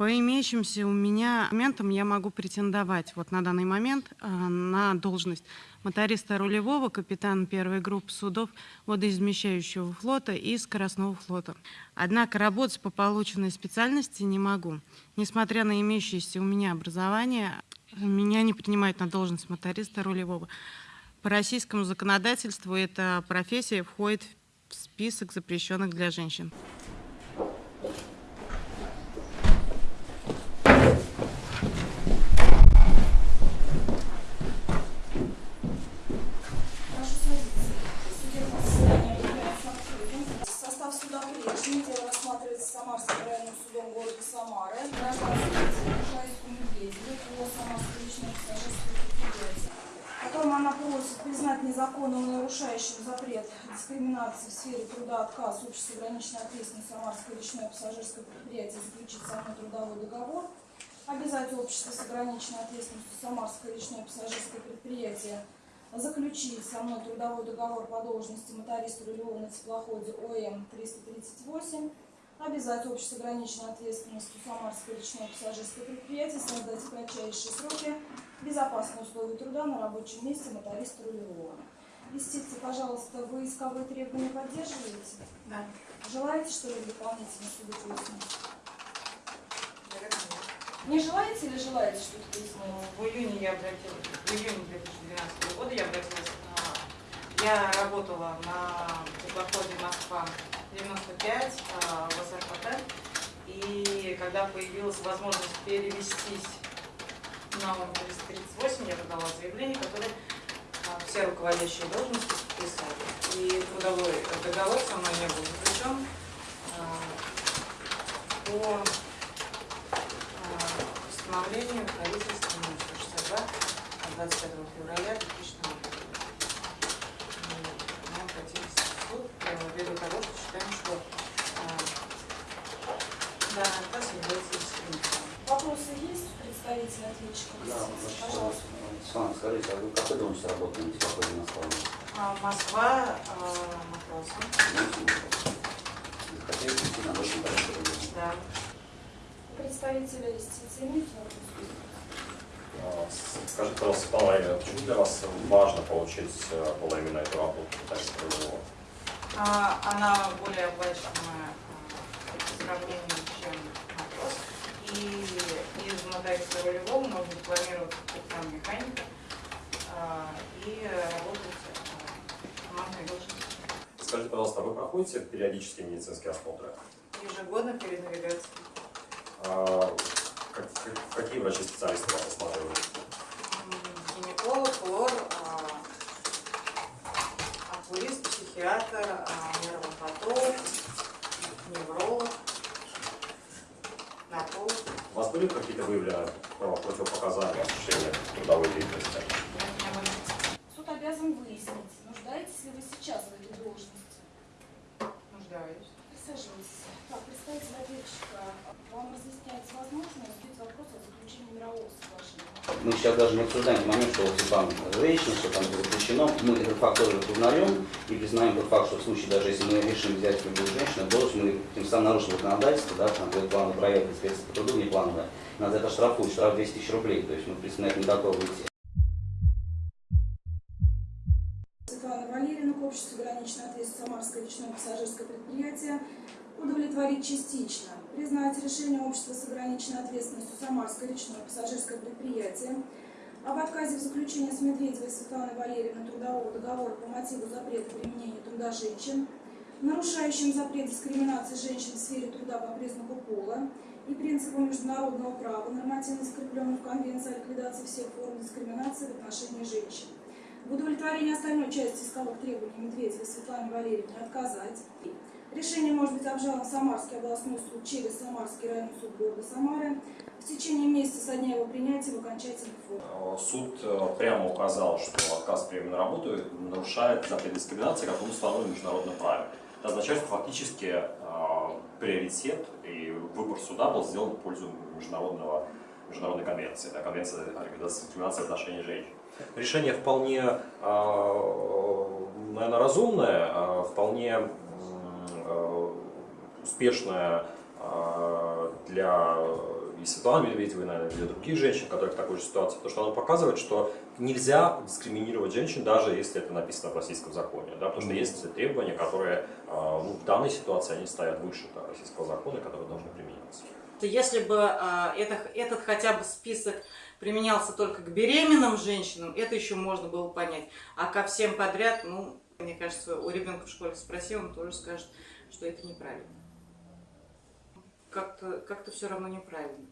По имеющимся у меня моментам я могу претендовать вот на данный момент э, на должность моториста рулевого, капитана первой группы судов водоизмещающего флота и скоростного флота. Однако работать по полученной специальности не могу. Несмотря на имеющееся у меня образование, меня не принимают на должность моториста рулевого. По российскому законодательству эта профессия входит в список запрещенных для женщин. Просит признать незаконным нарушающим запрет дискриминации в сфере труда отказ общества ограниченной ответственности Самарское личное пассажирское предприятие заключить со мной трудовой договор, обязать общество с ограниченной ответственностью Самарское личное пассажирское предприятие заключить со мной трудовой договор по должности моториста рулевого на теплоходе ОМ-338, обязать общество ограниченной ответственностью Самарское личное пассажирское предприятие создать в кратчайшие сроки безопасные условия труда на рабочем месте моториста рулевого. Листите, пожалуйста, вы исковые требования поддерживаете? Да. Желаете что-либо дополнительно суду пояснить? Не желаете или желаете что-то пояснить? В июне я обратилась, в июне 2012 года я обратилась на... Я работала на теплоходе Москва 95 а, в СРПТ, и когда появилась возможность перевестись на ОМ-338, я подала заявление, которое а, все руководящие должности подписали. И трудовой договор со мной не был заключен а, по а, постановлению правительства номер 162 от 25 февраля 2000 года. Мы обратились в суд ввиду того, что считаем, что является дискриминацией. Вопросы есть у представителя ответчика? Да, значит, Пожалуйста. Светлана, скажите, а вы какой должности работаете на теплоходе Москва? А, Москва, а, матросом. Хотели прийти на очень большой Да. Представители юстиции вопрос? А, Скажите, пожалуйста, Валерьевна, почему для вас важно получить э, было именно эту работу моториста рулевого? А, Она более оплачиваемая а, по сравнению, моториста рулевого можно дипломироваться там механика а, и работать а, командной должности. Скажите, пожалуйста, а вы проходите периодические медицинские осмотры? Ежегодно перед навигацией. А, как- как- Какие врачи-специалисты вас осматривают? Гинеколог, лор, окулист, психиатр, а, нейропатолог, невролог, нарколог. У вас были какие-то выявлены противопоказания осуществления трудовой деятельности? Суд обязан выяснить, нуждаетесь ли вы сейчас в этой должности. Нуждаюсь. Присаживайтесь. Так, ответчика, вам разъясняется возможность задать вопрос о заключении мирового соглашения. Мы сейчас даже не обсуждаем момент, что вот там женщина, что там запрещено. Мы этот факт тоже признаем и признаем тот факт, что в случае, даже если мы решим взять любую женщину, должен мы тем самым нарушим законодательство, да, там будет плановая проверка, инспекция по труду неплановая. Нас за это штрафуют, штраф 200 тысяч рублей. То есть мы, в принципе, на это не готовы идти. Светлана Валерьевна, к обществу ограниченной ответственности Самарское личное пассажирское предприятие удовлетворить частично. Признать решение общества с ограниченной ответственностью Самарское личное пассажирское предприятие об отказе в заключении с Медведевой Светланой Валерьевной трудового договора по мотиву запрета применения труда женщин, нарушающим запрет дискриминации женщин в сфере труда по признаку пола и принципу международного права, нормативно закрепленным в Конвенции о ликвидации всех форм дискриминации в отношении женщин. В удовлетворении остальной части исковых требований Медведевой Светлане Валерьевне отказать. Решение может быть обжаловано в Самарский областной суд через Самарский районный суд города Самары в течение месяца со дня его принятия в окончательной форме. Э, Суд э, прямо указал, что отказ в приеме на работу нарушает запрет дискриминации, как он установлен в международном. Это означает, что фактически э, приоритет и выбор суда был сделан в пользу международного, международной конвенции, да, конвенции о ликвидации дискриминации в отношении женщин. Решение вполне, наверное, разумное, э, вполне э, успешное э, для и Светланы Медведевой, наверное, для других женщин, которые в такой же ситуации, потому что оно показывает, что нельзя дискриминировать женщин, даже если это написано в российском законе, да, потому что есть требования, которые а, ну, в данной ситуации они стоят выше да, российского закона, которые должны применяться. Если бы а, это, этот хотя бы список применялся только к беременным женщинам, это еще можно было понять. А ко всем подряд, ну, мне кажется, у ребенка в школе спроси, он тоже скажет, что это неправильно. Как-то как все равно неправильно.